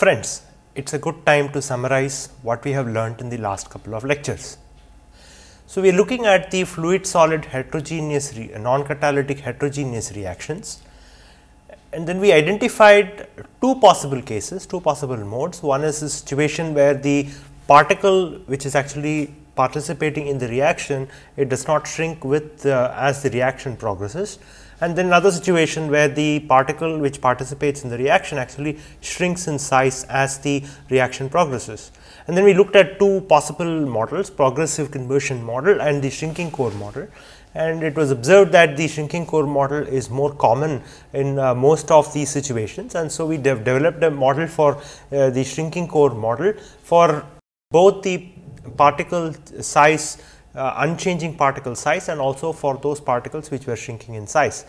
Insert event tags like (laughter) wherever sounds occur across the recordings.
Friends, it is a good time to summarize what we have learnt in the last couple of lectures. So, we are looking at the fluid solid heterogeneous non catalytic heterogeneous reactions and then we identified two possible cases, two possible modes. One is a situation where the particle which is actually participating in the reaction, it does not shrink with uh, as the reaction progresses and then another situation where the particle which participates in the reaction actually shrinks in size as the reaction progresses. And then we looked at two possible models progressive conversion model and the shrinking core model and it was observed that the shrinking core model is more common in uh, most of these situations. And so, we de developed a model for uh, the shrinking core model for both the particle size uh, unchanging particle size and also for those particles which were shrinking in size.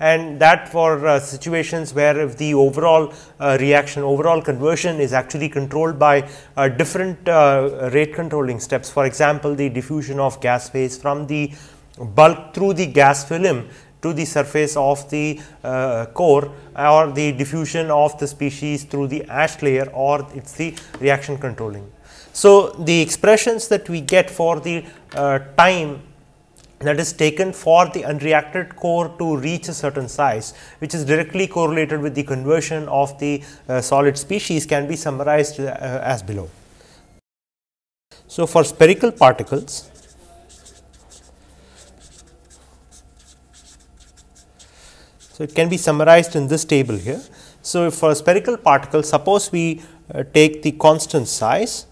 And that for uh, situations where if the overall uh, reaction overall conversion is actually controlled by uh, different uh, rate controlling steps. For example, the diffusion of gas phase from the bulk through the gas film to the surface of the uh, core or the diffusion of the species through the ash layer or it is the reaction controlling. So, the expressions that we get for the time that is taken for the unreacted core to reach a certain size, which is directly correlated with the conversion of the uh, solid species can be summarized uh, as below. So, for spherical particles, so it can be summarized in this table here. So, for spherical particles, suppose we uh, take the constant size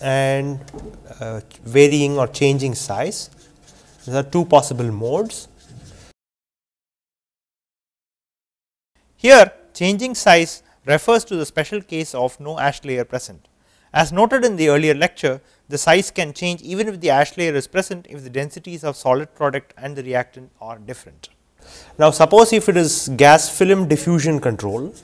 and uh, varying or changing size. There are two possible modes. Here changing size refers to the special case of no ash layer present. As noted in the earlier lecture, the size can change even if the ash layer is present if the densities of solid product and the reactant are different. Now, suppose if it is gas film diffusion control,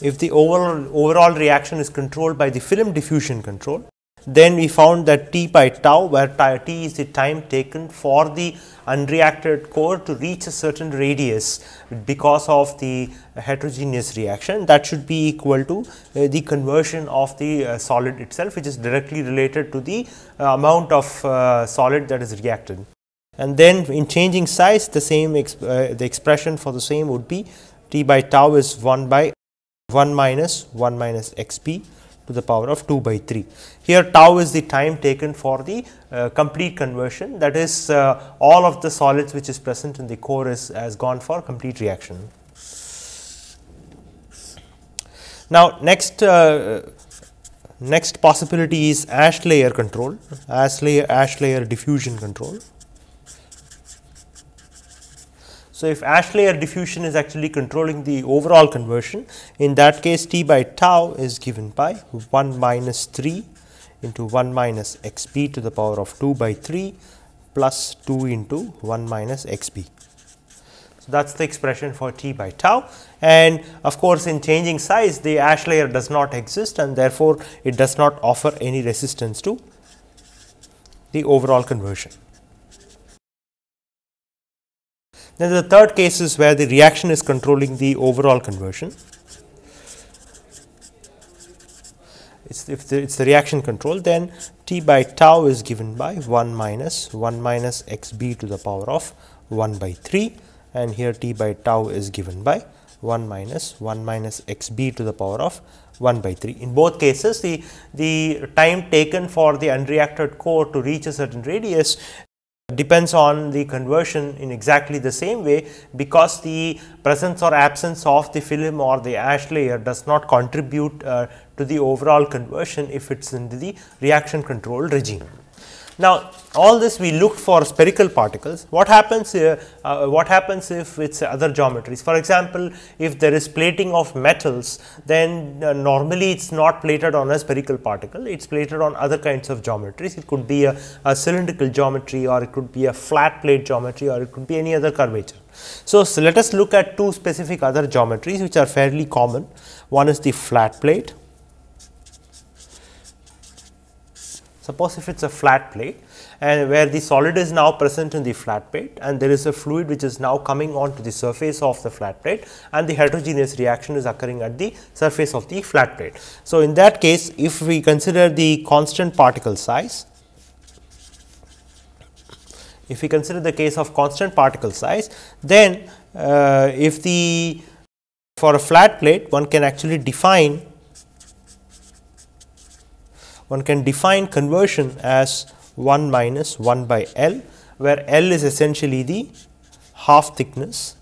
if the overall, overall reaction is controlled by the film diffusion control, then we found that T by tau where T is the time taken for the unreacted core to reach a certain radius because of the heterogeneous reaction that should be equal to uh, the conversion of the uh, solid itself which is directly related to the uh, amount of uh, solid that is reacted. And then in changing size the same exp uh, the expression for the same would be T by tau is 1 by 1 minus 1 minus x p to the power of 2 by 3. Here tau is the time taken for the uh, complete conversion that is uh, all of the solids which is present in the core is has gone for complete reaction. Now, next uh, next possibility is ash layer control, ash layer, ash layer diffusion control. So, if ash layer diffusion is actually controlling the overall conversion, in that case T by tau is given by 1 minus 3 into 1 minus x b to the power of 2 by 3 plus 2 into 1 minus x b. So, that is the expression for T by tau and of course, in changing size the ash layer does not exist and therefore, it does not offer any resistance to the overall conversion. Then the third case is where the reaction is controlling the overall conversion. It's if the, it's the reaction control then T by tau is given by 1 minus 1 minus x b to the power of 1 by 3 and here T by tau is given by 1 minus 1 minus x b to the power of 1 by 3. In both cases the, the time taken for the unreacted core to reach a certain radius depends on the conversion in exactly the same way because the presence or absence of the film or the ash layer does not contribute uh, to the overall conversion if it is in the reaction control regime. Now, all this we looked for spherical particles. What happens uh, uh, what happens if it is other geometries? For example, if there is plating of metals, then uh, normally it is not plated on a spherical particle, it is plated on other kinds of geometries. It could be a, a, cylindrical geometry or it could be a flat plate geometry or it could be any other curvature. So, so let us look at two specific other geometries which are fairly common. One is the flat plate Suppose if it is a flat plate and where the solid is now present in the flat plate and there is a fluid which is now coming on to the surface of the flat plate and the heterogeneous reaction is occurring at the surface of the flat plate. So, in that case if we consider the constant particle size, if we consider the case of constant particle size, then uh, if the for a flat plate one can actually define one can define conversion as 1 minus 1 by L, where L is essentially the half thickness.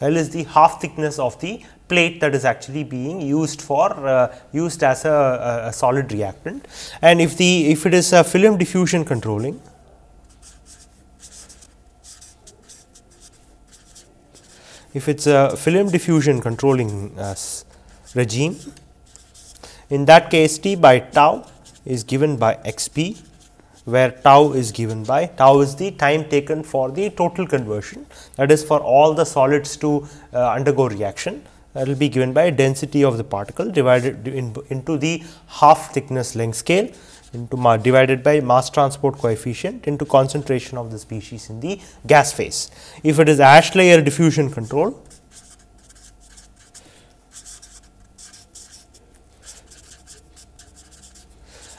L is the half thickness of the plate that is actually being used for uh, used as a, a, solid reactant and if the if it is a film diffusion controlling if it is a film diffusion controlling uh, regime. In that case t by tau is given by x p where tau is given by tau is the time taken for the total conversion that is for all the solids to uh, undergo reaction that will be given by density of the particle divided in, into the half thickness length scale into divided by mass transport coefficient into concentration of the species in the gas phase. If it is ash layer diffusion control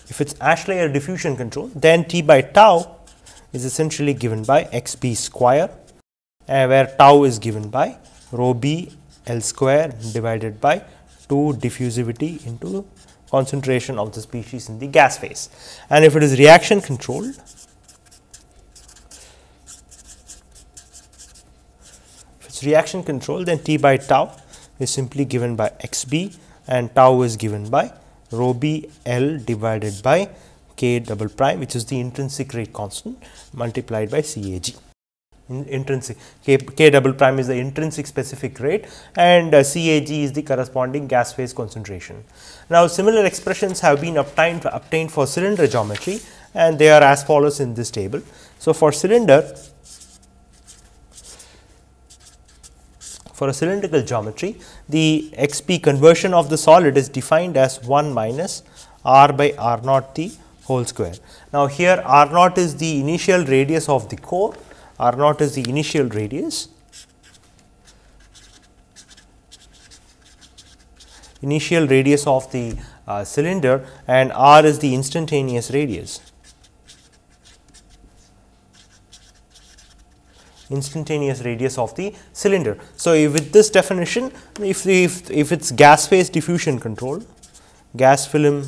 If it is ash layer diffusion control, then T by tau is essentially given by x b square, uh, where tau is given by rho b L square divided by 2 diffusivity into concentration of the species in the gas phase. And if it is reaction controlled, if it is reaction controlled, then T by tau is simply given by x b and tau is given by rho b L divided by k double prime which is the intrinsic rate constant multiplied by C A G. In intrinsic k, k double prime is the intrinsic specific rate and uh, C A G is the corresponding gas phase concentration. Now, similar expressions have been obtained, obtained for cylinder geometry and they are as follows in this table. So, for cylinder for a cylindrical geometry, the x p conversion of the solid is defined as 1 minus r by r naught the whole square. Now, here r naught is the initial radius of the core, r naught is the initial radius. initial radius of the uh, cylinder and r is the instantaneous radius. Instantaneous radius of the cylinder. So, with this definition if, if, if it is gas phase diffusion control, gas film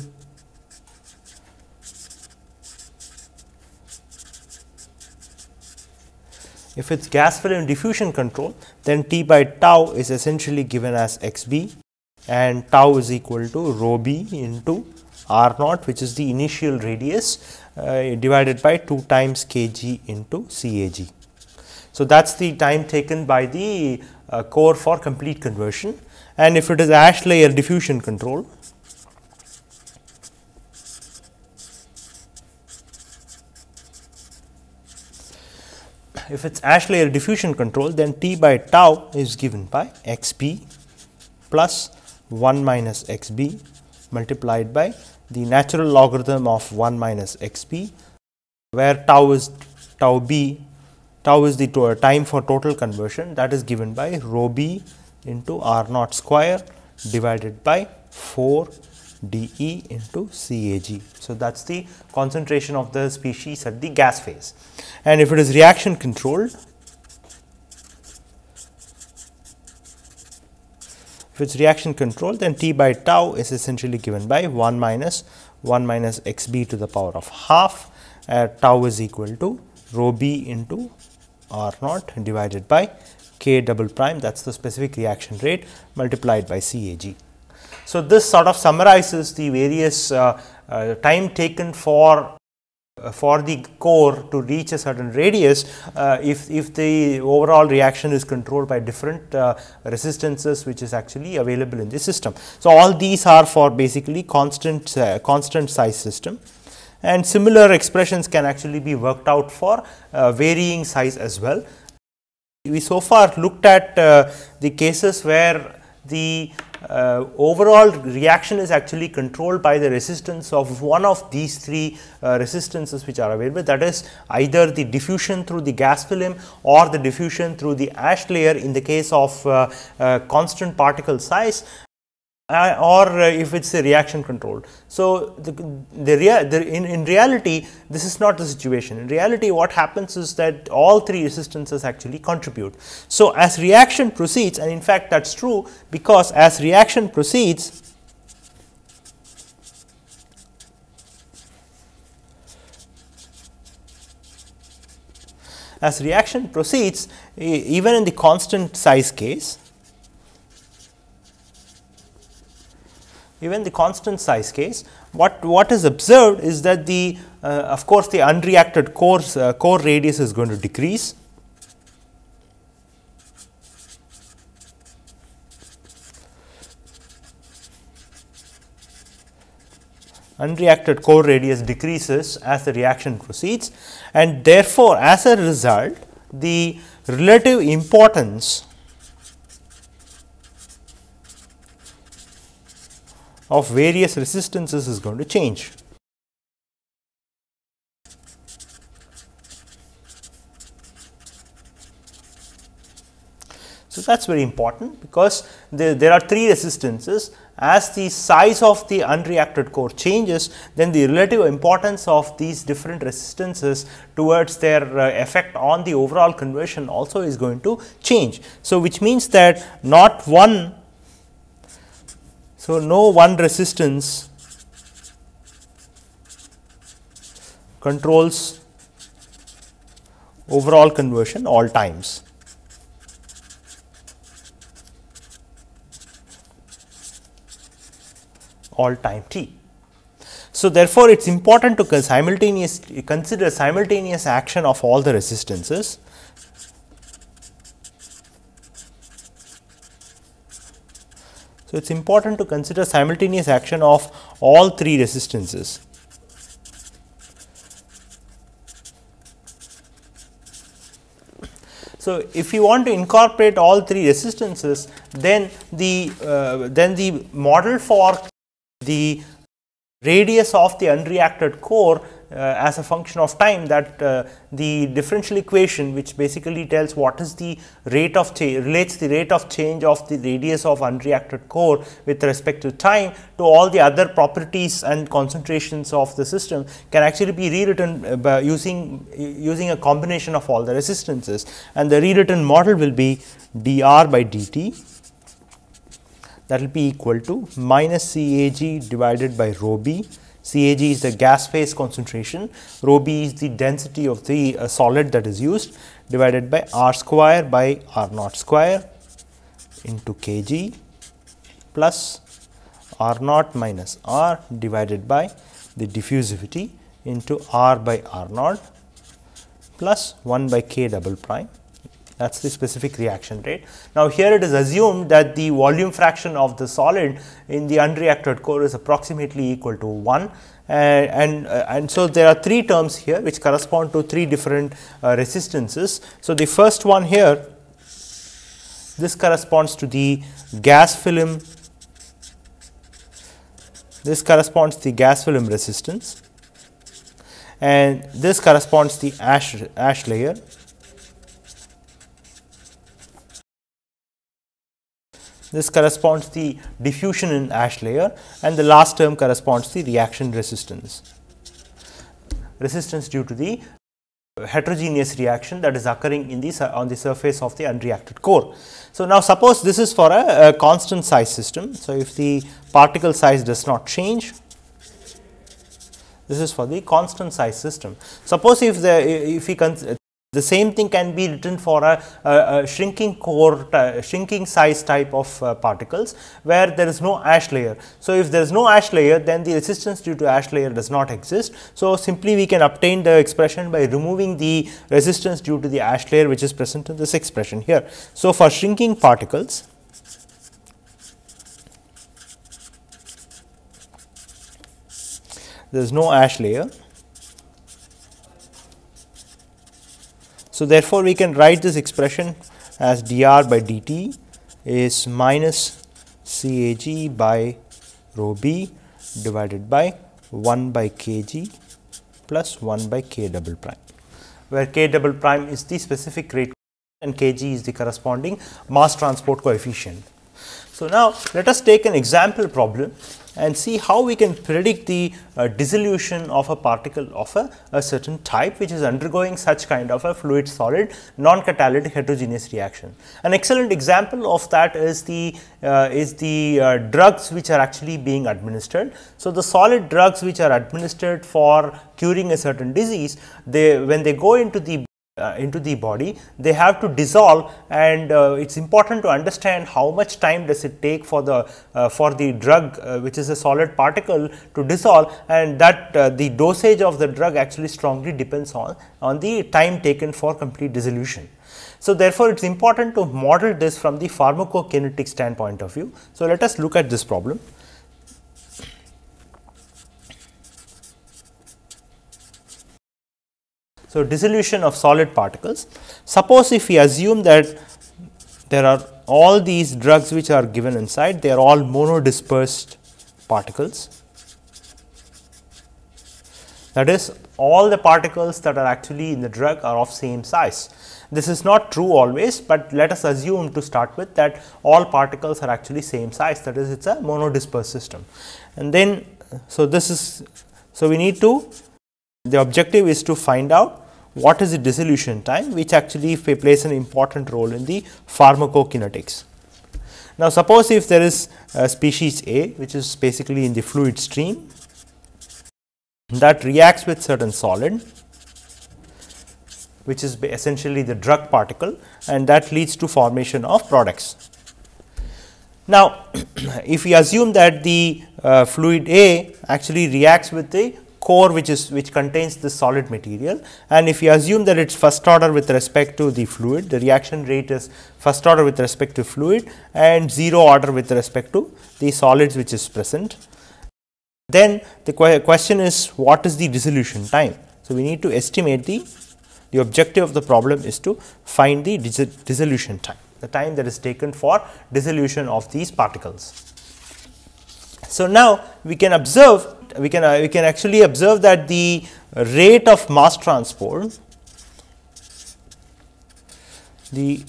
if it is gas film diffusion control then T by tau is essentially given as x b and tau is equal to rho b into r naught which is the initial radius uh, divided by 2 times k g into C A g. So, that is the time taken by the uh, core for complete conversion. And if it is ash layer diffusion control, if it is ash layer diffusion control then T by tau is given by xp 1 minus x b multiplied by the natural logarithm of 1 minus xp where tau is tau b tau is the time for total conversion that is given by rho b into r naught square divided by 4 d e into C A g. So, that is the concentration of the species at the gas phase and if it is reaction controlled if it is reaction controlled then T by tau is essentially given by 1 minus 1 minus x b to the power of half uh, tau is equal to rho b into R naught divided by K double prime that is the specific reaction rate multiplied by C A G. So, this sort of summarizes the various uh, uh, time taken for uh, for the core to reach a certain radius uh, if, if the overall reaction is controlled by different uh, resistances which is actually available in the system. So, all these are for basically constant constant size system and similar expressions can actually be worked out for uh, varying size as well. We so far looked at uh, the cases where the uh, overall reaction is actually controlled by the resistance of one of these three uh, resistances which are available that is either the diffusion through the gas film or the diffusion through the ash layer in the case of uh, uh constant particle size uh, or uh, if it is a reaction controlled. So, the, the, rea the in, in reality this is not the situation. In reality what happens is that all three resistances actually contribute. So, as reaction proceeds and in fact that is true because as reaction proceeds as reaction proceeds even in the constant size case even the constant size case, what, what is observed is that the uh, of course, the unreacted core, uh, core radius is going to decrease. Unreacted core radius decreases as the reaction proceeds and therefore, as a result the relative importance of various resistances is going to change. So, that is very important because there, there are three resistances as the size of the unreacted core changes then the relative importance of these different resistances towards their uh, effect on the overall conversion also is going to change. So, which means that not one so, no one resistance controls overall conversion all times. all time t. So, therefore, it is important to simultaneous consider simultaneous action of all the resistances So, it is important to consider simultaneous action of all three resistances. So, if you want to incorporate all three resistances, then the uh, then the model for the radius of the unreacted core as a function of time that uh, the differential equation which basically tells what is the rate of change relates the rate of change of the radius of unreacted core with respect to time to all the other properties and concentrations of the system can actually be rewritten uh, by using using a combination of all the resistances. And the rewritten model will be dr by dt. That will be equal to minus CAG divided by rho b CAG is the gas phase concentration, rho b is the density of the uh, solid that is used divided by r square by r naught square into kg plus r naught minus r divided by the diffusivity into r by r naught plus 1 by k double prime that is the specific reaction rate. Now, here it is assumed that the volume fraction of the solid in the unreacted core is approximately equal to 1 and, and, uh, and so there are three terms here which correspond to three different uh, resistances. So, the first one here this corresponds to the gas film this corresponds to the gas film resistance and this corresponds to the ash ash layer This corresponds to the diffusion in ash layer and the last term corresponds to the reaction resistance. Resistance due to the heterogeneous reaction that is occurring in the on the surface of the unreacted core. So, now suppose this is for a, a constant size system. So, if the particle size does not change this is for the constant size system. Suppose if the if we the same thing can be written for a, a, a shrinking core, shrinking size type of uh, particles where there is no ash layer. So, if there is no ash layer then the resistance due to ash layer does not exist. So, simply we can obtain the expression by removing the resistance due to the ash layer which is present in this expression here. So, for shrinking particles there is no ash layer So, therefore, we can write this expression as dr by dt is minus CAG by rho B divided by 1 by kg plus 1 by k double prime, where k double prime is the specific rate and kg is the corresponding mass transport coefficient. So, now let us take an example problem and see how we can predict the uh, dissolution of a particle of a, a, certain type which is undergoing such kind of a fluid solid non catalytic heterogeneous reaction. An excellent example of that is the uh, is the uh, drugs which are actually being administered. So, the solid drugs which are administered for curing a certain disease they when they go into the uh, into the body, they have to dissolve and uh, it is important to understand how much time does it take for the uh, for the drug uh, which is a solid particle to dissolve and that uh, the dosage of the drug actually strongly depends on, on the time taken for complete dissolution. So, therefore, it is important to model this from the pharmacokinetic standpoint of view. So, let us look at this problem. So, dissolution of solid particles. Suppose if we assume that there are all these drugs which are given inside, they are all monodispersed particles. That is all the particles that are actually in the drug are of same size. This is not true always, but let us assume to start with that all particles are actually same size that is it is a monodispersed system. And then, so this is, so we need to the objective is to find out what is the dissolution time which actually plays an important role in the pharmacokinetics. Now, suppose if there is a species A which is basically in the fluid stream that reacts with certain solid which is essentially the drug particle and that leads to formation of products. Now, (clears throat) if we assume that the uh, fluid A actually reacts with the core which is which contains the solid material and if you assume that it is first order with respect to the fluid the reaction rate is first order with respect to fluid and 0 order with respect to the solids which is present. Then the question is what is the dissolution time. So, we need to estimate the the objective of the problem is to find the dissolution time the time that is taken for dissolution of these particles. So, now we can observe we can uh, we can actually observe that the rate of mass transport the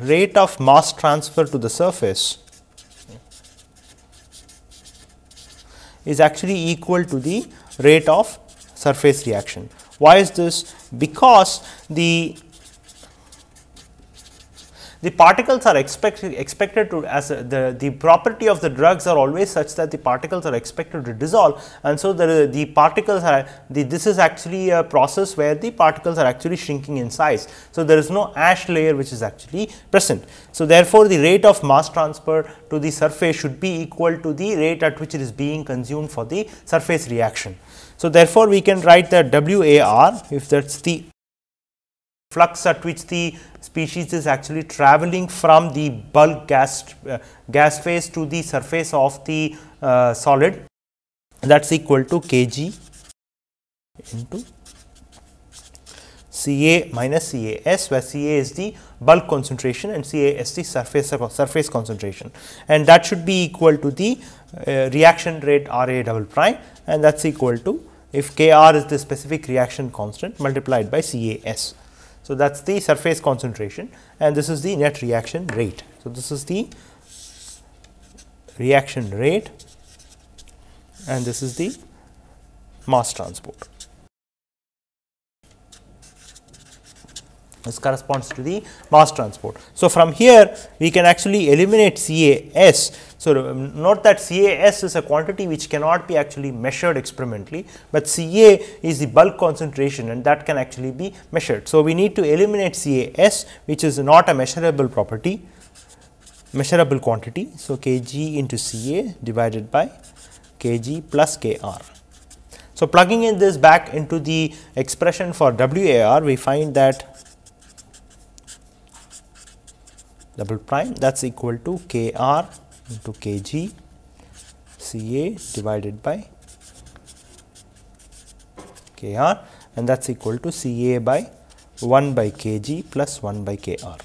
rate of mass transfer to the surface is actually equal to the rate of surface reaction. Why is this? Because the the particles are expected expected to as a, the the property of the drugs are always such that the particles are expected to dissolve and so the the particles are the this is actually a process where the particles are actually shrinking in size. So, there is no ash layer which is actually present. So, therefore, the rate of mass transfer to the surface should be equal to the rate at which it is being consumed for the surface reaction. So, therefore, we can write that W A R if that is the flux at which the species is actually traveling from the bulk gas, uh, gas phase to the surface of the uh, solid that is equal to kg into Ca minus Cas where Ca is the bulk concentration and Ca is the surface surface concentration and that should be equal to the uh, reaction rate Ra double prime and that is equal to if Kr is the specific reaction constant multiplied by Cas. So, that is the surface concentration and this is the net reaction rate. So, this is the reaction rate and this is the mass transport. This corresponds to the mass transport. So, from here we can actually eliminate CAS so, um, note that CAS is a quantity which cannot be actually measured experimentally, but CA is the bulk concentration and that can actually be measured. So, we need to eliminate CAS which is not a measurable property measurable quantity. So, kg into Ca divided by kg plus kr. So, plugging in this back into the expression for WAR, we find that double prime that is equal to kr into kg Ca divided by Kr and that is equal to Ca by 1 by kg plus 1 by Kr.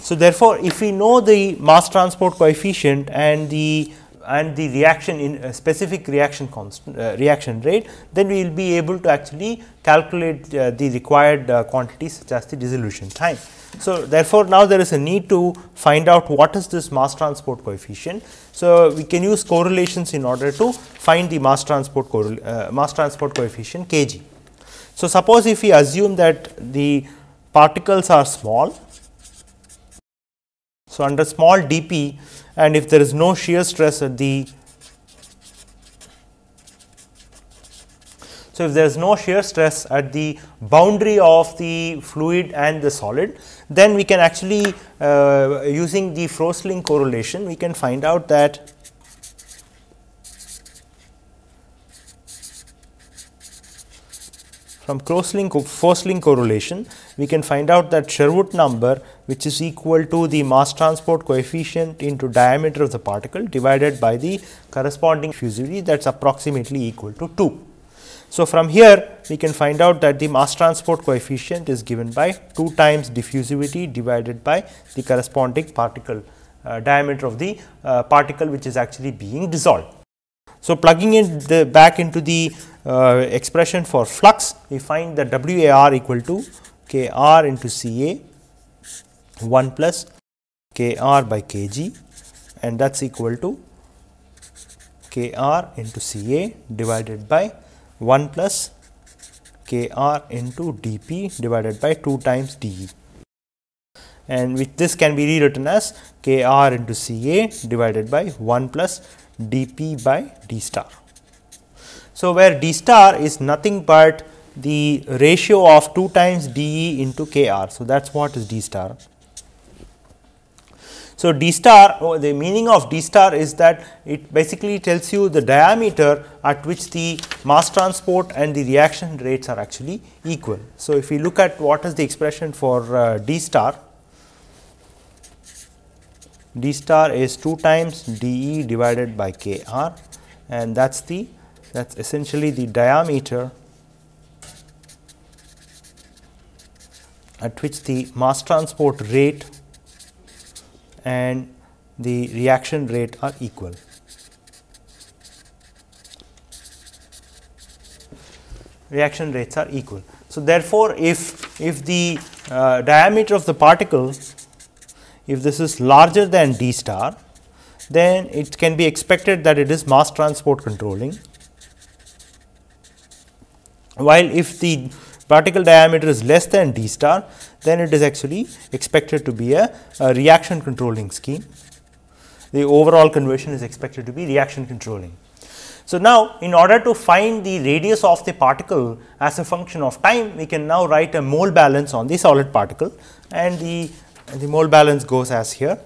So, therefore, if we know the mass transport coefficient and the and the reaction in a specific reaction constant uh, reaction rate, then we will be able to actually calculate uh, the required uh, quantities such as the dissolution time. So, therefore, now there is a need to find out what is this mass transport coefficient. So, we can use correlations in order to find the mass transport uh, mass transport coefficient kg. So, suppose if we assume that the particles are small. So, under small dp and if there is no shear stress at the So, if there is no shear stress at the boundary of the fluid and the solid, then we can actually uh, using the Frossling correlation, we can find out that from Frossling Frossling correlation, we can find out that Sherwood number which is equal to the mass transport coefficient into diameter of the particle divided by the corresponding diffusivity that is approximately equal to 2. So, from here we can find out that the mass transport coefficient is given by 2 times diffusivity divided by the corresponding particle uh, diameter of the uh, particle which is actually being dissolved. So, plugging in the back into the uh, expression for flux we find that W A r equal to K r into C A 1 plus K r by K g and that is equal to K r into C A divided by 1 plus k r into d p divided by 2 times d e and with this can be rewritten as k r into C A divided by 1 plus d p by d star. So, where d star is nothing but the ratio of 2 times d e into k r. So, that is what is d star. So, d star oh, the meaning of d star is that it basically tells you the diameter at which the mass transport and the reaction rates are actually equal. So, if we look at what is the expression for uh, d star, d star is 2 times d e divided by k r and that is the that is essentially the diameter at which the mass transport rate and the reaction rate are equal. Reaction rates are equal. So, therefore, if, if the uh, diameter of the particle, if this is larger than d star, then it can be expected that it is mass transport controlling. While if the particle diameter is less than d star, then it is actually expected to be a, a reaction controlling scheme. The overall conversion is expected to be reaction controlling. So, now in order to find the radius of the particle as a function of time, we can now write a mole balance on the solid particle and the, the mole balance goes as here.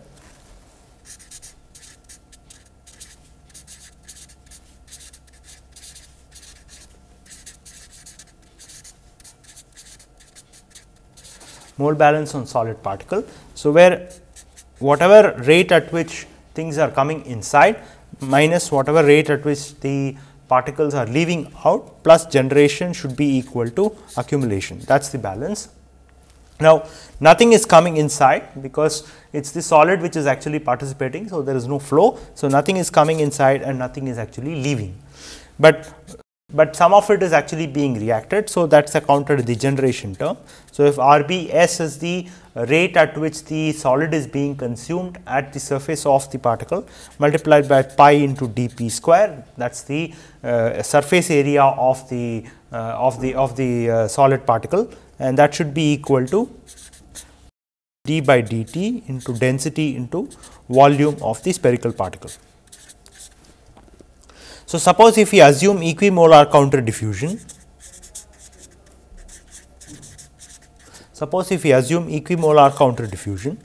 Mole balance on solid particle. So, where whatever rate at which things are coming inside minus whatever rate at which the particles are leaving out plus generation should be equal to accumulation that is the balance. Now, nothing is coming inside because it is the solid which is actually participating. So, there is no flow. So, nothing is coming inside and nothing is actually leaving, but but some of it is actually being reacted. So, that is accounted the generation term. So, if R B S is the rate at which the solid is being consumed at the surface of the particle multiplied by pi into d p square that is the uh, surface area of the uh, of the of the uh, solid particle and that should be equal to d by dt into density into volume of the spherical particle. So, suppose if we assume equimolar counter diffusion, suppose if we assume equimolar counter diffusion,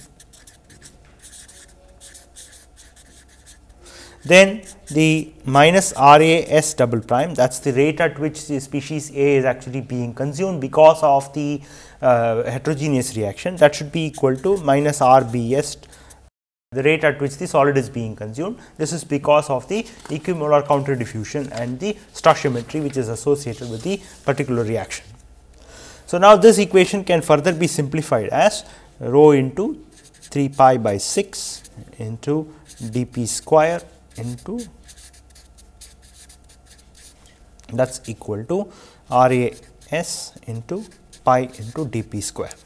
then the minus R A S double prime that is the rate at which the species A is actually being consumed because of the uh, heterogeneous reaction that should be equal to minus R B S the rate at which the solid is being consumed. This is because of the equimolar counter diffusion and the stoichiometry which is associated with the particular reaction. So, now this equation can further be simplified as rho into 3 pi by 6 into dp square into that is equal to R A S into pi into dp square.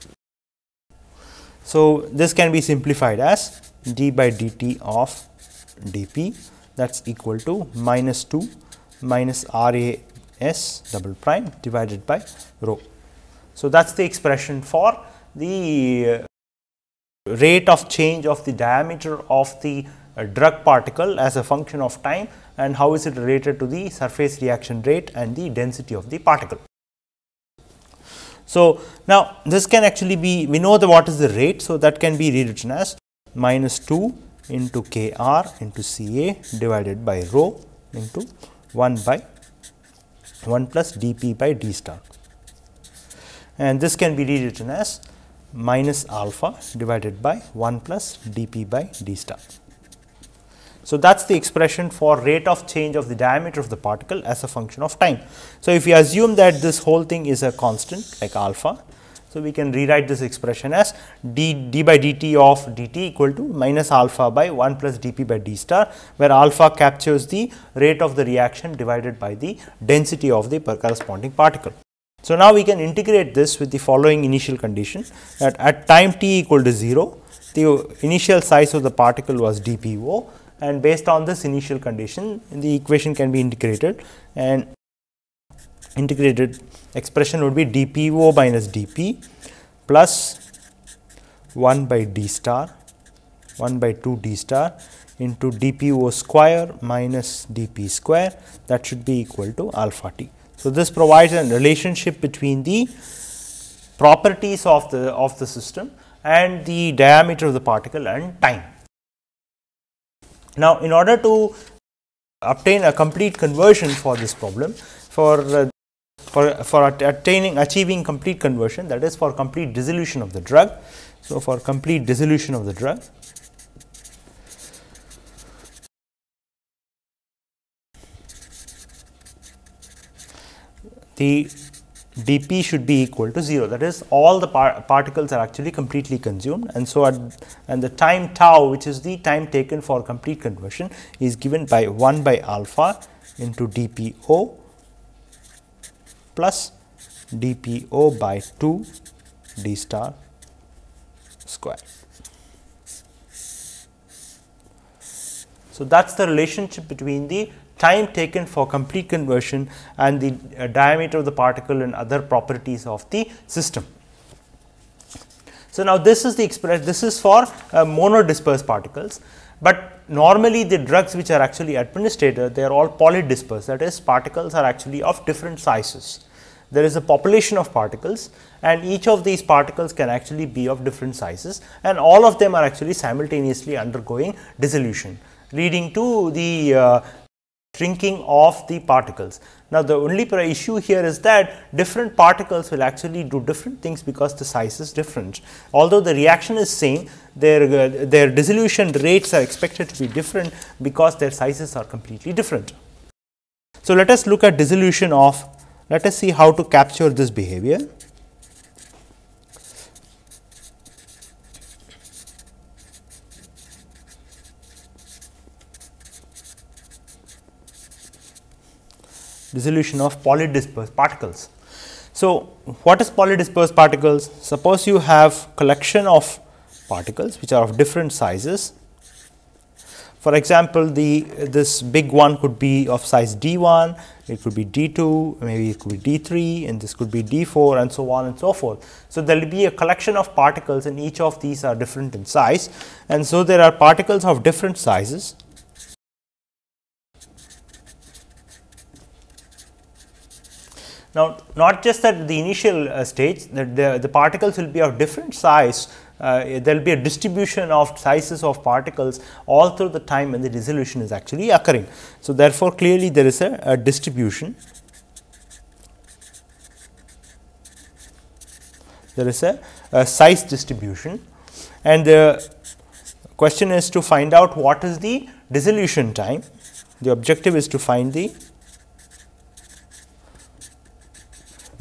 So, this can be simplified as d by dt of dp that is equal to minus 2 minus R A S double prime divided by rho. So, that is the expression for the rate of change of the diameter of the uh, drug particle as a function of time and how is it related to the surface reaction rate and the density of the particle. So, now this can actually be we know the what is the rate. So, that can be rewritten as minus 2 into k r into C A divided by rho into 1 by 1 plus d p by d star and this can be rewritten as minus alpha divided by 1 plus d p by d star. So, that is the expression for rate of change of the diameter of the particle as a function of time. So, if we assume that this whole thing is a constant like alpha, so we can rewrite this expression as d, d by dt of dt equal to minus alpha by 1 plus dp by d star, where alpha captures the rate of the reaction divided by the density of the corresponding particle. So, now we can integrate this with the following initial condition that at time t equal to 0, the initial size of the particle was dpo and based on this initial condition the equation can be integrated and integrated expression would be dpo minus dp plus 1 by d star 1 by 2 d star into dpo square minus dp square that should be equal to alpha t. So, this provides a relationship between the properties of the of the system and the diameter of the particle and time. Now, in order to obtain a complete conversion for this problem for uh, for, for attaining achieving complete conversion that is for complete dissolution of the drug. So, for complete dissolution of the drug. The dp should be equal to 0 that is all the par particles are actually completely consumed. And so at and the time tau which is the time taken for complete conversion is given by 1 by alpha into dpo plus dpo by 2 d star square. So, that is the relationship between the time taken for complete conversion and the uh, diameter of the particle and other properties of the system. So, now this is the express this is for uh, monodispersed particles, but normally the drugs which are actually administered they are all polydispersed that is particles are actually of different sizes. There is a population of particles and each of these particles can actually be of different sizes and all of them are actually simultaneously undergoing dissolution leading to the uh, shrinking of the particles. Now, the only issue here is that different particles will actually do different things because the size is different. Although the reaction is same, their, uh, their dissolution rates are expected to be different because their sizes are completely different. So, let us look at dissolution of, let us see how to capture this behavior. Dissolution of polydispersed particles. So, what is polydispersed particles? Suppose you have collection of particles which are of different sizes. For example, the this big one could be of size d 1, it could be d 2, maybe it could be d 3 and this could be d 4 and so on and so forth. So, there will be a collection of particles and each of these are different in size and so there are particles of different sizes Now, not just at the initial uh, stage that the, the particles will be of different size, uh, there will be a distribution of sizes of particles all through the time when the dissolution is actually occurring. So, therefore, clearly there is a, a distribution, there is a, a size distribution and the question is to find out what is the dissolution time. The objective is to find the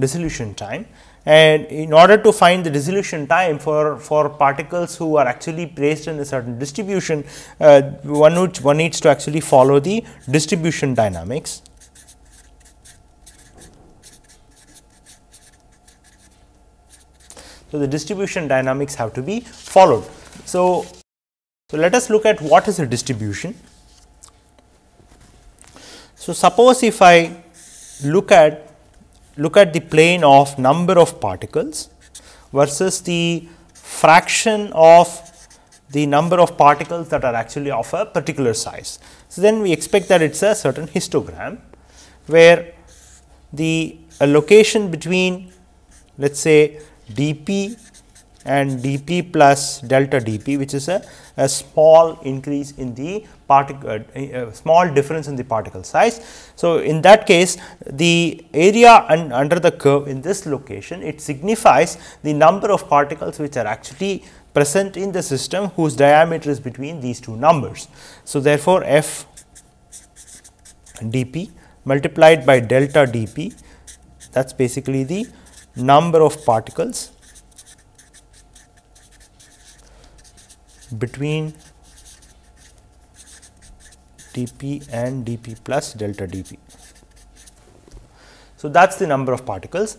dissolution time and in order to find the dissolution time for, for particles who are actually placed in a certain distribution, uh, one, one needs to actually follow the distribution dynamics. So, the distribution dynamics have to be followed. So, so let us look at what is a distribution. So, suppose if I look at look at the plane of number of particles versus the fraction of the number of particles that are actually of a particular size. So, then we expect that it is a certain histogram, where the location between let us say d p and d p plus delta d p which is a, a small increase in the particle uh, small difference in the particle size. So, in that case the area un under the curve in this location it signifies the number of particles which are actually present in the system whose diameter is between these two numbers. So, therefore, f dp multiplied by delta d p that is basically the number of particles between dp and dp plus delta dp. So, that is the number of particles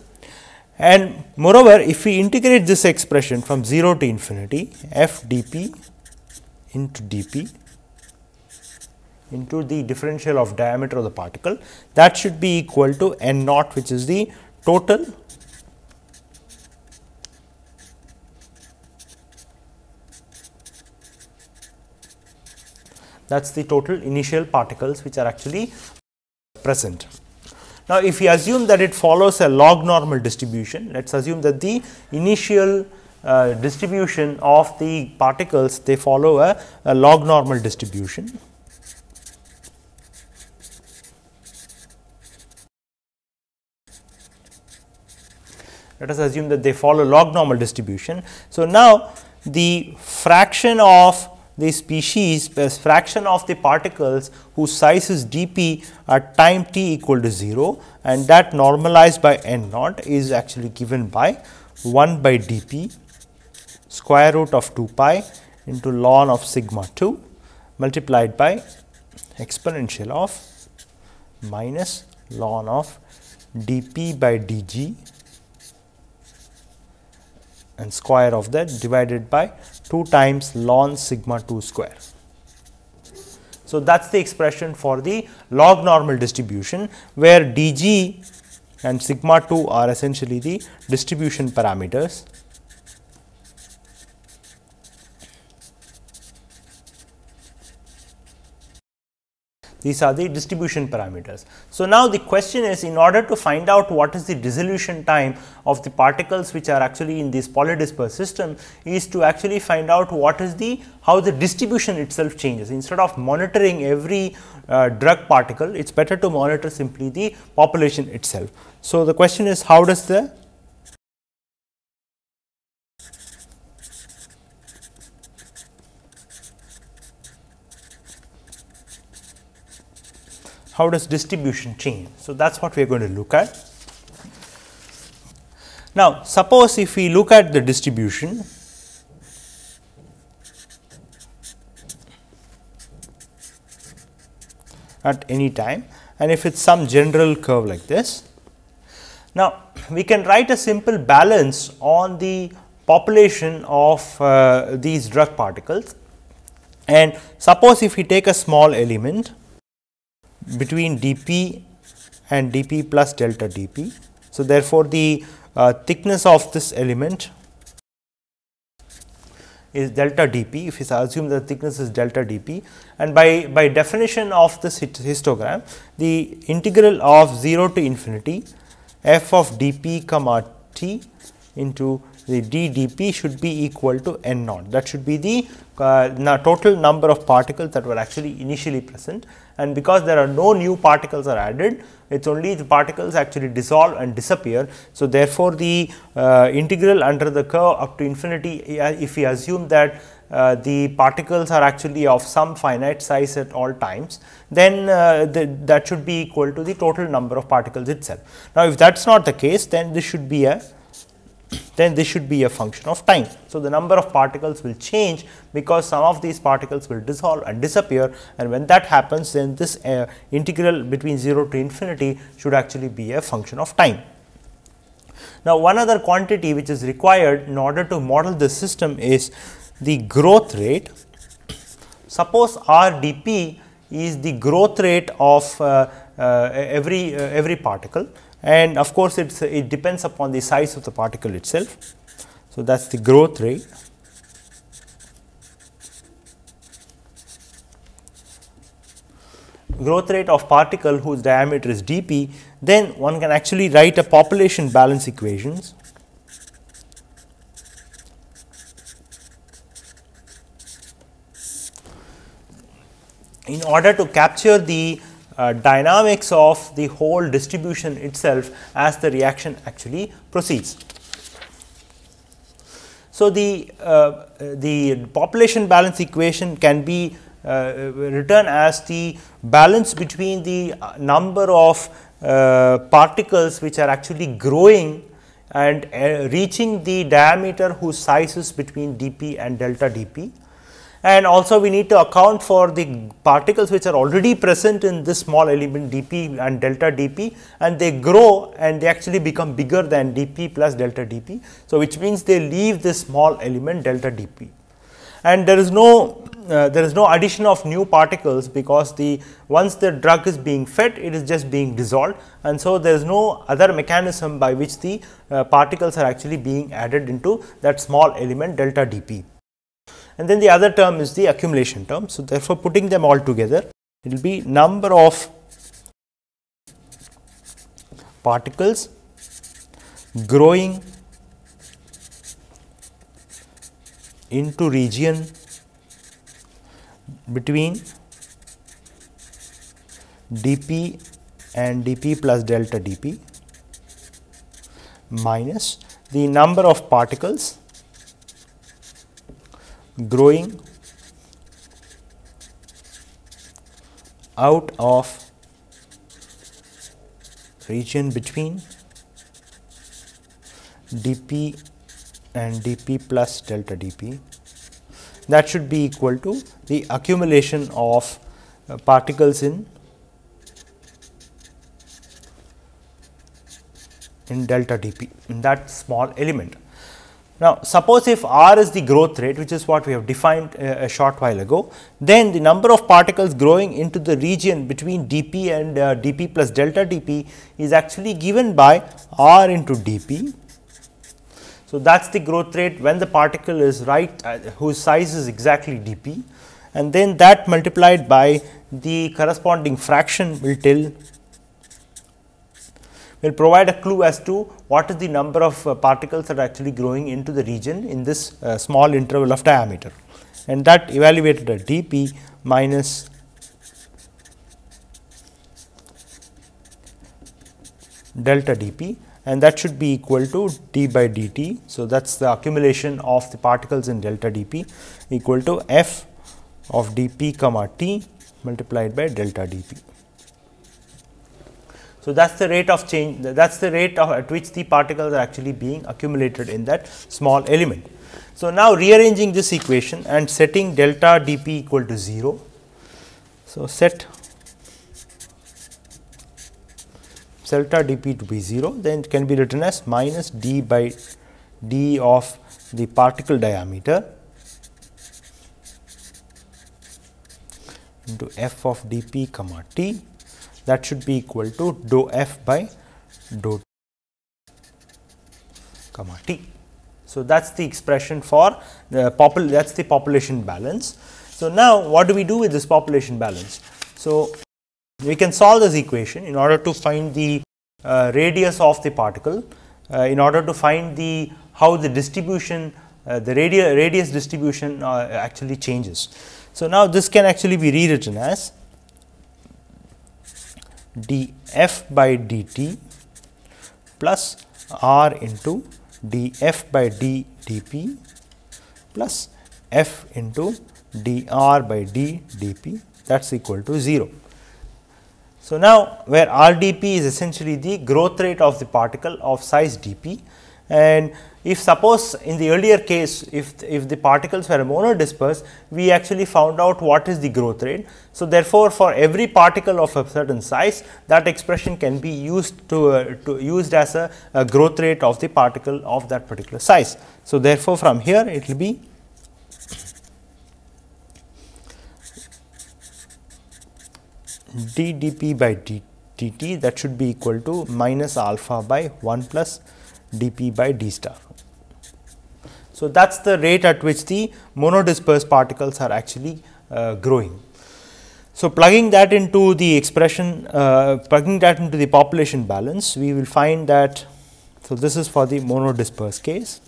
and moreover if we integrate this expression from 0 to infinity f dp into dp into the differential of diameter of the particle that should be equal to n naught which is the total that is the total initial particles which are actually present. Now, if we assume that it follows a log normal distribution, let us assume that the initial uh, distribution of the particles they follow a, a log normal distribution. Let us assume that they follow log normal distribution. So, now the fraction of the species as fraction of the particles whose size is dp at time t equal to 0 and that normalized by n naught is actually given by 1 by dp square root of 2 pi into ln of sigma 2 multiplied by exponential of minus ln of dp by dg and square of that divided by 2 times ln sigma 2 square. So, that is the expression for the log normal distribution, where dg and sigma 2 are essentially the distribution parameters These are the distribution parameters. So, now the question is in order to find out what is the dissolution time of the particles which are actually in this polydispersed system is to actually find out what is the how the distribution itself changes. Instead of monitoring every uh, drug particle, it is better to monitor simply the population itself. So, the question is how does the how does distribution change. So, that is what we are going to look at. Now, suppose if we look at the distribution at any time and if it is some general curve like this. Now, we can write a simple balance on the population of uh, these drug particles and suppose if we take a small element between dp and dp plus delta dp. So, therefore, the uh, thickness of this element is delta dp if we assume the thickness is delta dp and by, by definition of this histogram the integral of 0 to infinity f of dp comma t into the d dp should be equal to n naught that should be the uh, total number of particles that were actually initially present and because there are no new particles are added it is only the particles actually dissolve and disappear. So, therefore, the uh, integral under the curve up to infinity if we assume that uh, the particles are actually of some finite size at all times, then uh, the, that should be equal to the total number of particles itself. Now, if that is not the case, then this should be a then this should be a function of time. So, the number of particles will change because some of these particles will dissolve and disappear and when that happens then this uh, integral between 0 to infinity should actually be a function of time. Now, one other quantity which is required in order to model this system is the growth rate. Suppose R d p is the growth rate of uh, uh, every uh, every particle and of course, it's it depends upon the size of the particle itself. So, that is the growth rate. growth rate of particle whose diameter is dp, then one can actually write a population balance equations. In order to capture the uh, dynamics of the whole distribution itself as the reaction actually proceeds. So, the, uh, the population balance equation can be uh, written as the balance between the uh, number of uh, particles which are actually growing and reaching the diameter whose size is between dp and delta dp and also we need to account for the particles which are already present in this small element dp and delta dp and they grow and they actually become bigger than dp plus delta dp. So, which means they leave this small element delta dp and there is no uh, there is no addition of new particles because the once the drug is being fed it is just being dissolved. And so there is no other mechanism by which the uh, particles are actually being added into that small element delta dp and then the other term is the accumulation term. So, therefore, putting them all together it will be number of particles growing into region between dp and dp plus delta dp minus the number of particles growing out of region between dp and dp plus delta dp that should be equal to the accumulation of uh, particles in in delta dp in that small element now, suppose if r is the growth rate which is what we have defined a, a short while ago, then the number of particles growing into the region between dp and uh, dp plus delta dp is actually given by r into dp. So, that is the growth rate when the particle is right uh, whose size is exactly dp and then that multiplied by the corresponding fraction will tell will provide a clue as to what is the number of uh, particles that are actually growing into the region in this uh, small interval of diameter and that evaluated at dp minus delta dp and that should be equal to d by dt. So, that is the accumulation of the particles in delta dp equal to f of dp comma t multiplied by delta dp. So, that is the rate of change that is the rate of at which the particles are actually being accumulated in that small element. So, now rearranging this equation and setting delta dp equal to 0. So, set delta dp to be 0 then it can be written as minus d by d of the particle diameter into f of dp comma t that should be equal to dou f by dou comma t. So, that is the expression for the popul that is the population balance. So, now what do we do with this population balance? So, we can solve this equation in order to find the uh, radius of the particle, uh, in order to find the how the distribution uh, the radius, radius distribution uh, actually changes. So, now this can actually be rewritten as d f by dt plus r into d f by d dp plus f into dr by d dp that is equal to 0. So, now where r dp is essentially the growth rate of the particle of size dp and if suppose in the earlier case if, if the particles were monodispersed we actually found out what is the growth rate. So, therefore, for every particle of a certain size that expression can be used to, uh, to used as a, a growth rate of the particle of that particular size. So, therefore, from here it will be d dp by d dt that should be equal to minus alpha by 1 plus dp by d star. So, that is the rate at which the monodispersed particles are actually uh, growing. So, plugging that into the expression, uh, plugging that into the population balance, we will find that, so this is for the monodispersed case.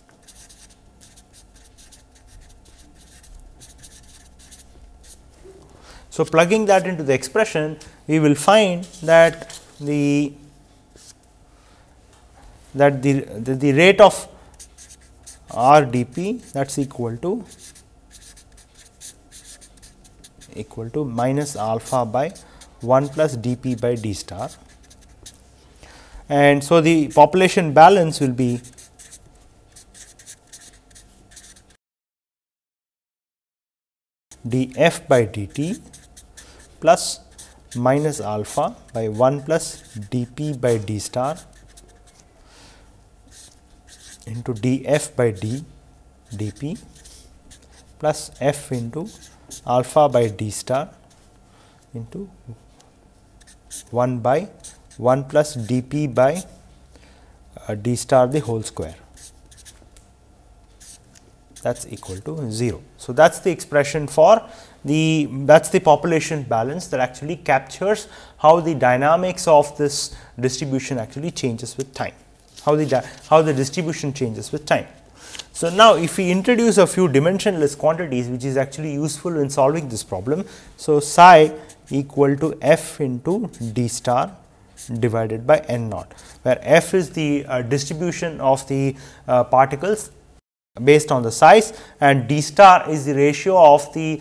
So, plugging that into the expression, we will find that the that the, the, the rate of r dp that is equal to equal to minus alpha by 1 plus dp by d star. And so, the population balance will be df by dt plus minus alpha by 1 plus dp by d star into df by d dp plus f into alpha by d star into 1 by 1 plus dp by uh, d star the whole square that is equal to 0. So, that is the expression for the that is the population balance that actually captures how the dynamics of this distribution actually changes with time how the, how the distribution changes with time. So, now if we introduce a few dimensionless quantities which is actually useful in solving this problem. So, psi equal to f into d star divided by n naught, where f is the uh, distribution of the uh, particles based on the size and d star is the ratio of the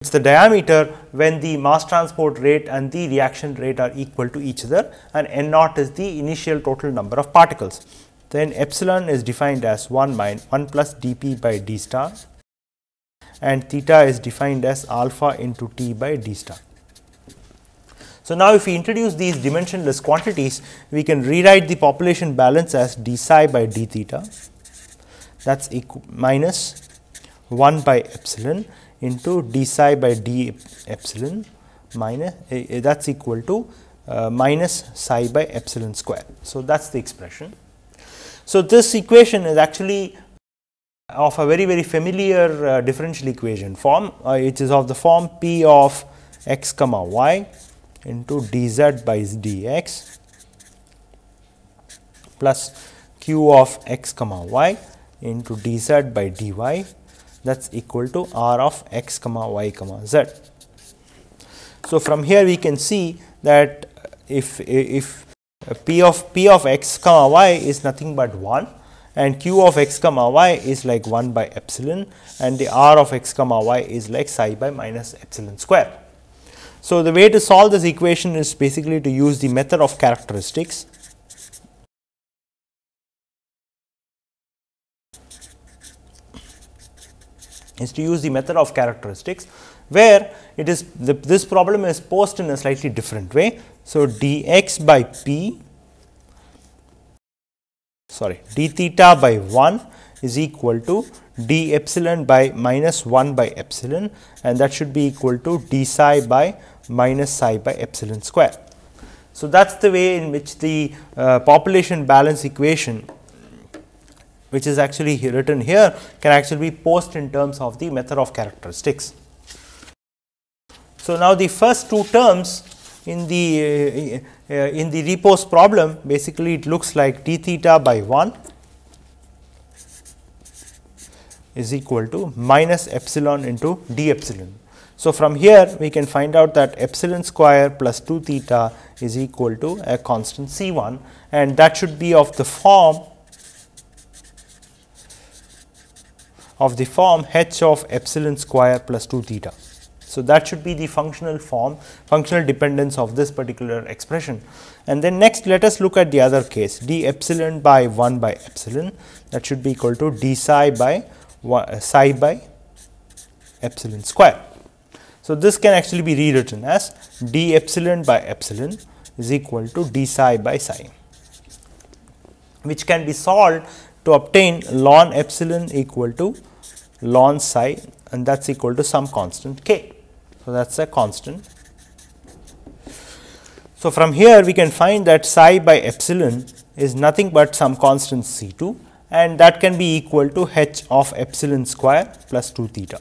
it is the diameter when the mass transport rate and the reaction rate are equal to each other and n naught is the initial total number of particles. Then epsilon is defined as 1 minus 1 plus dp by d star and theta is defined as alpha into t by d star. So, now if we introduce these dimensionless quantities, we can rewrite the population balance as d psi by d theta that is minus 1 by epsilon into d psi by d epsilon minus uh, that is equal to uh, minus psi by epsilon square. So, that is the expression. So, this equation is actually of a very very familiar uh, differential equation form, uh, it is of the form p of x comma y into dz by dx plus q of x comma y into dz by dy that is equal to r of x comma y comma z. So, from here we can see that if, if p of p of x comma y is nothing but 1 and q of x comma y is like 1 by epsilon and the r of x comma y is like psi by minus epsilon square. So, the way to solve this equation is basically to use the method of characteristics is to use the method of characteristics, where it is the, this problem is posed in a slightly different way. So, dx by p sorry d theta by 1 is equal to d epsilon by minus 1 by epsilon and that should be equal to d psi by minus psi by epsilon square. So, that is the way in which the uh, population balance equation which is actually written here can actually be posed in terms of the method of characteristics. So, now the first two terms in the uh, uh, in the repose problem basically it looks like d theta by 1 is equal to minus epsilon into d epsilon. So, from here we can find out that epsilon square plus 2 theta is equal to a constant C 1 and that should be of the form of the form h of epsilon square plus 2 theta. So, that should be the functional form functional dependence of this particular expression. And then next let us look at the other case d epsilon by 1 by epsilon that should be equal to d psi by uh, psi by epsilon square. So, this can actually be rewritten as d epsilon by epsilon is equal to d psi by psi, which can be solved to obtain ln epsilon equal to ln psi and that is equal to some constant k. So, that is a constant. So, from here we can find that psi by epsilon is nothing but some constant C 2 and that can be equal to h of epsilon square plus 2 theta.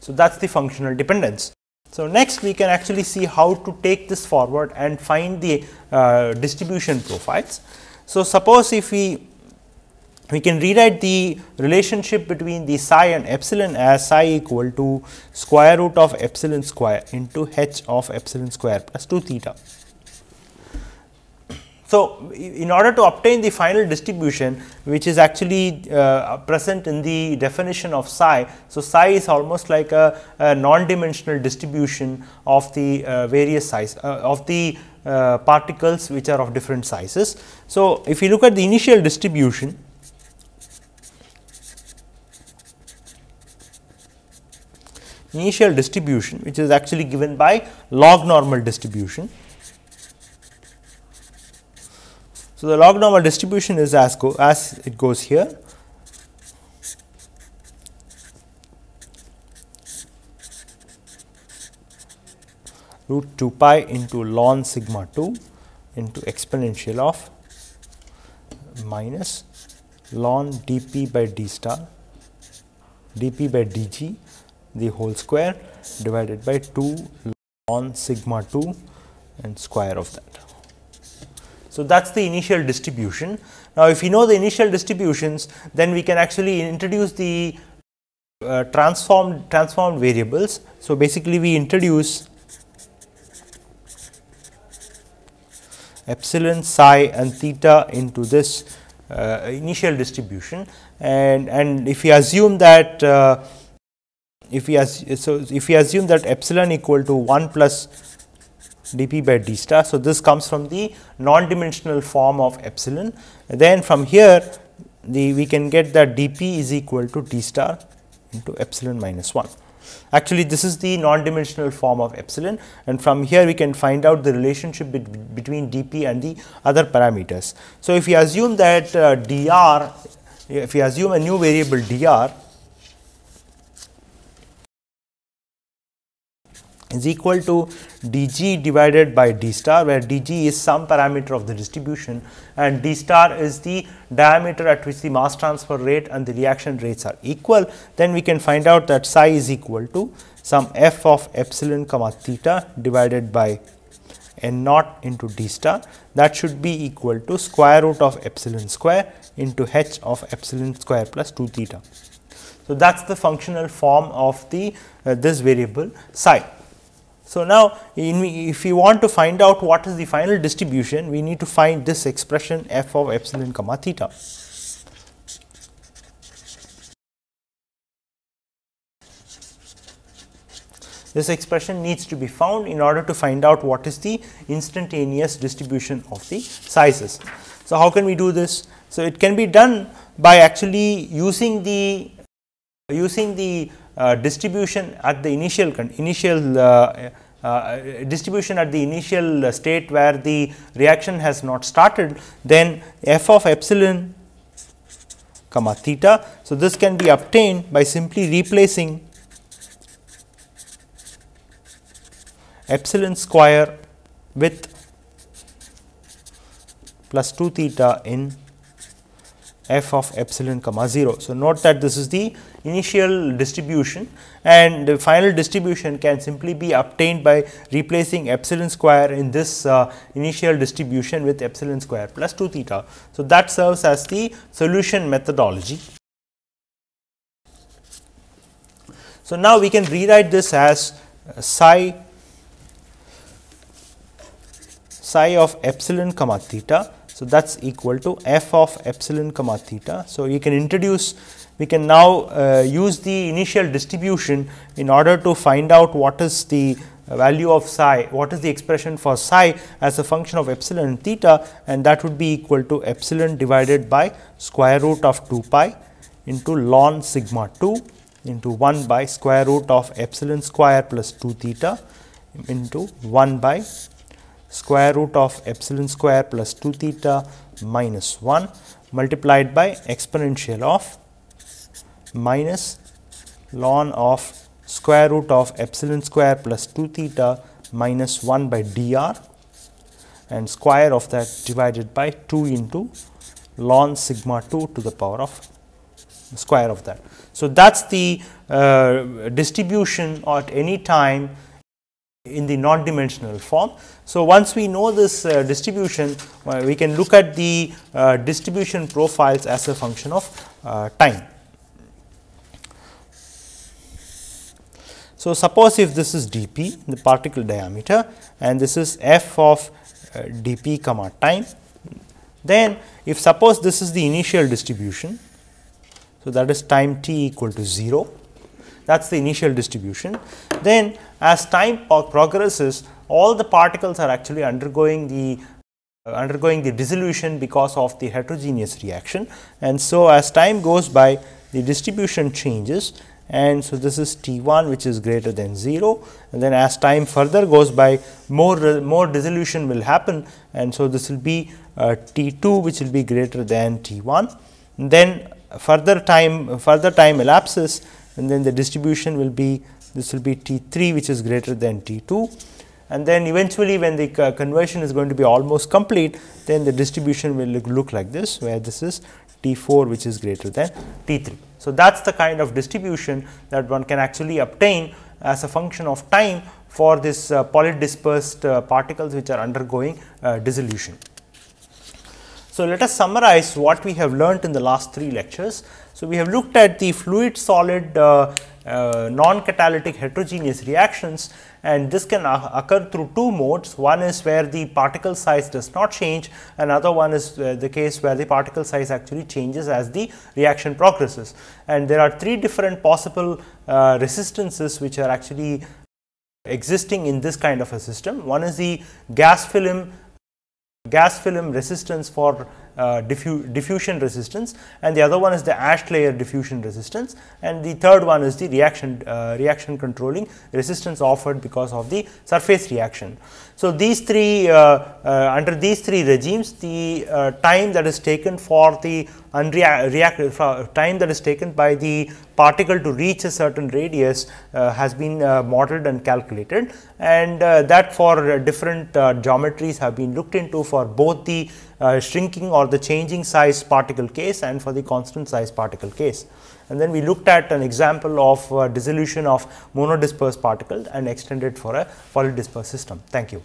So, that is the functional dependence. So, next we can actually see how to take this forward and find the uh, distribution profiles. So, suppose if we we can rewrite the relationship between the psi and epsilon as psi equal to square root of epsilon square into h of epsilon square plus 2 theta. So, in order to obtain the final distribution which is actually uh, present in the definition of psi. So, psi is almost like a, a non-dimensional distribution of the uh, various size uh, of the uh, particles which are of different sizes. So, if you look at the initial distribution initial distribution which is actually given by log normal distribution. So, the log normal distribution is as go as it goes here root 2 pi into ln sigma 2 into exponential of minus ln dp by d star dp by dg the whole square divided by 2 ln sigma 2 and square of that. So, that is the initial distribution. Now, if you know the initial distributions, then we can actually introduce the uh, transformed transformed variables. So, basically we introduce epsilon, psi and theta into this uh, initial distribution and, and if we assume that uh, if we as, so if we assume that epsilon equal to 1 plus dp by d star. So, this comes from the non-dimensional form of epsilon. Then from here the we can get that dp is equal to d star into epsilon minus 1. Actually, this is the non-dimensional form of epsilon and from here we can find out the relationship be between dp and the other parameters. So, if we assume that uh, dr, if we assume a new variable dr is equal to dg divided by d star where dg is some parameter of the distribution and d star is the diameter at which the mass transfer rate and the reaction rates are equal, then we can find out that psi is equal to some f of epsilon comma theta divided by n naught into d star that should be equal to square root of epsilon square into h of epsilon square plus 2 theta. So, that is the functional form of the uh, this variable psi. So, now if we want to find out what is the final distribution, we need to find this expression f of epsilon comma theta. This expression needs to be found in order to find out what is the instantaneous distribution of the sizes. So, how can we do this? So, it can be done by actually using the using the distribution at the initial initial uh, uh, distribution at the initial state where the reaction has not started, then f of epsilon comma theta. So, this can be obtained by simply replacing epsilon square with plus 2 theta in f of epsilon comma 0. So, note that this is the initial distribution and the final distribution can simply be obtained by replacing epsilon square in this uh, initial distribution with epsilon square plus 2 theta. So, that serves as the solution methodology. So, now we can rewrite this as uh, psi psi of epsilon comma theta So, that is equal to f of epsilon comma theta. So, you can introduce we can now uh, use the initial distribution in order to find out what is the value of psi, what is the expression for psi as a function of epsilon and theta and that would be equal to epsilon divided by square root of 2 pi into ln sigma 2 into 1 by square root of epsilon square plus 2 theta into 1 by square root of epsilon square plus 2 theta minus 1 multiplied by exponential of minus ln of square root of epsilon square plus 2 theta minus 1 by dr and square of that divided by 2 into ln sigma 2 to the power of square of that. So, that is the uh, distribution at any time in the non-dimensional form. So, once we know this uh, distribution, uh, we can look at the uh, distribution profiles as a function of uh, time. So, suppose if this is dp the particle diameter and this is f of uh, dp comma time, then if suppose this is the initial distribution. So, that is time t equal to 0 that is the initial distribution. Then as time progresses all the particles are actually undergoing the uh, undergoing the dissolution because of the heterogeneous reaction. And so as time goes by the distribution changes. And so this is T 1 which is greater than 0 and then as time further goes by more more dissolution will happen. And so this will be uh, T 2 which will be greater than T 1 then further time further time elapses. And then the distribution will be this will be T 3 which is greater than T 2 and then eventually when the conversion is going to be almost complete then the distribution will look, look like this where this is T 4 which is greater than T 3. So, that is the kind of distribution that one can actually obtain as a function of time for this uh, polydispersed uh, particles which are undergoing uh, dissolution. So, let us summarize what we have learnt in the last three lectures. So, we have looked at the fluid solid uh, uh, non-catalytic heterogeneous reactions and this can occur through two modes. One is where the particle size does not change, another one is uh, the case where the particle size actually changes as the reaction progresses. And there are three different possible uh, resistances which are actually existing in this kind of a system. One is the gas film gas film resistance for uh, diffu diffusion resistance and the other one is the ash layer diffusion resistance and the third one is the reaction uh, reaction controlling resistance offered because of the surface reaction. So, these three uh, uh under these three regimes the uh, time that is taken for the uh, time that is taken by the particle to reach a certain radius uh, has been uh, modeled and calculated and that for different geometries have been looked into for both the shrinking or the changing size particle case and for the constant size particle case. And then we looked at an example of dissolution of monodispersed particles and extended for a polydispersed system. Thank you.